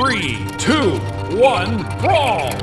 Three, two, one, brawl!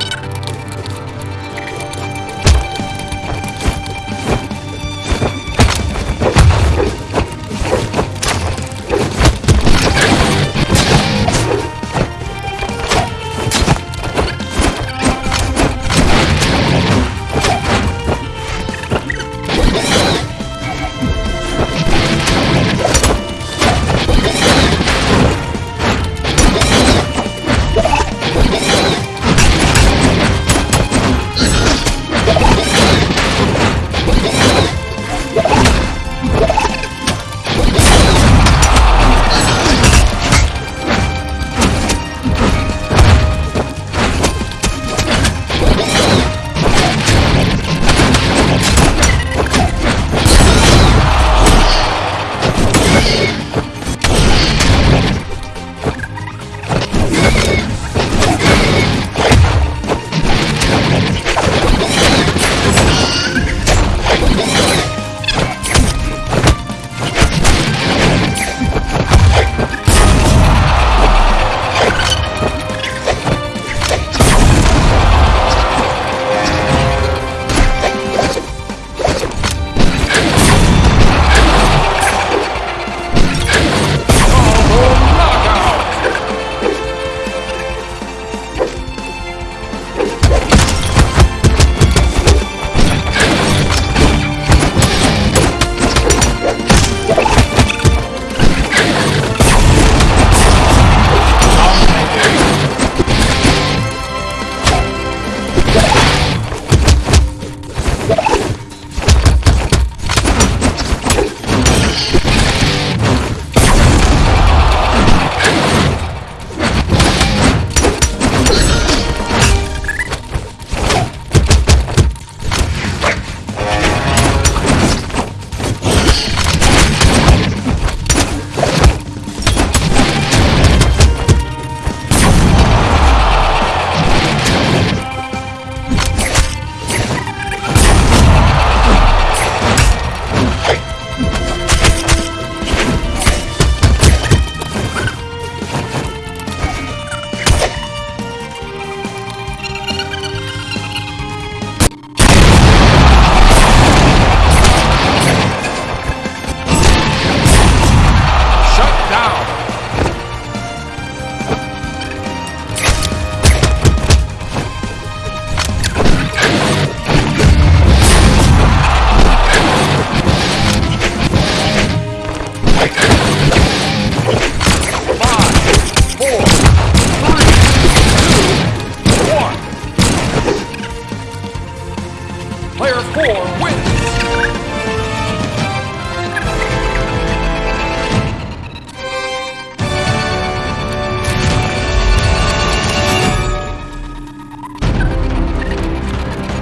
4 wins!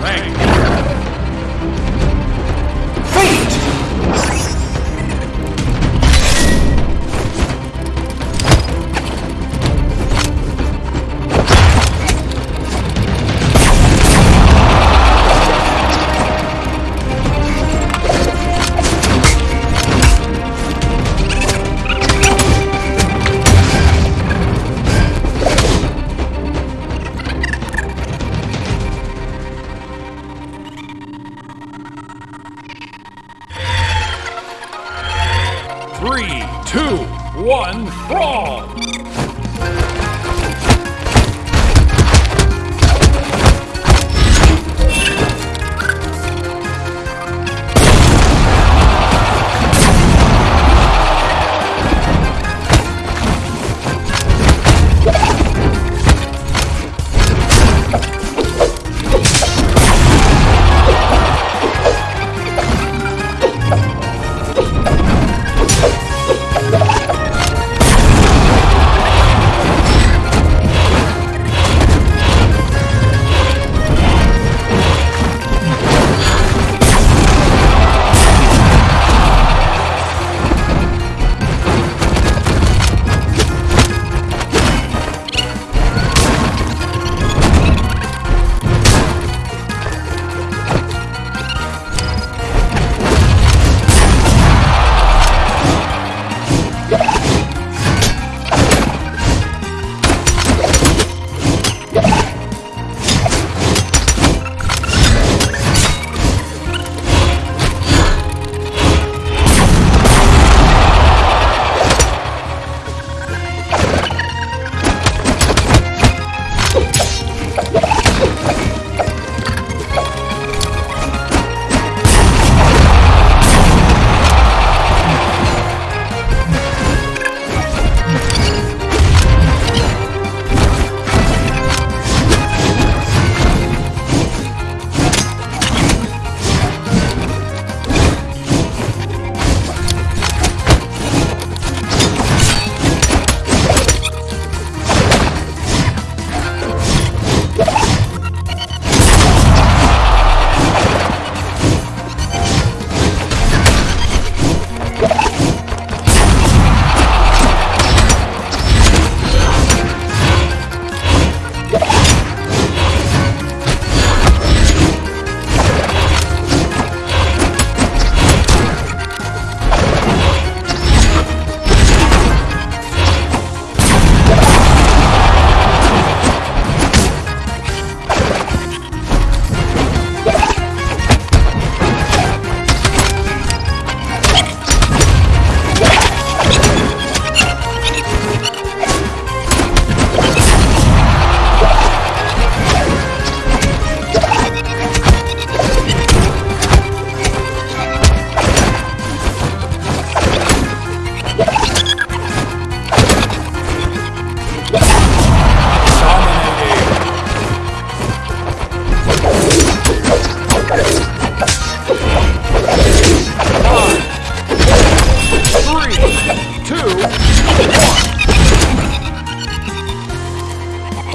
Thank you. One, brawl!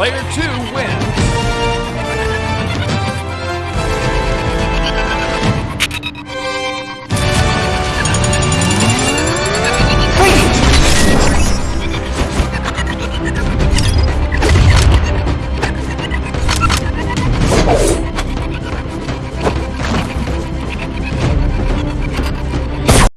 Player two wins.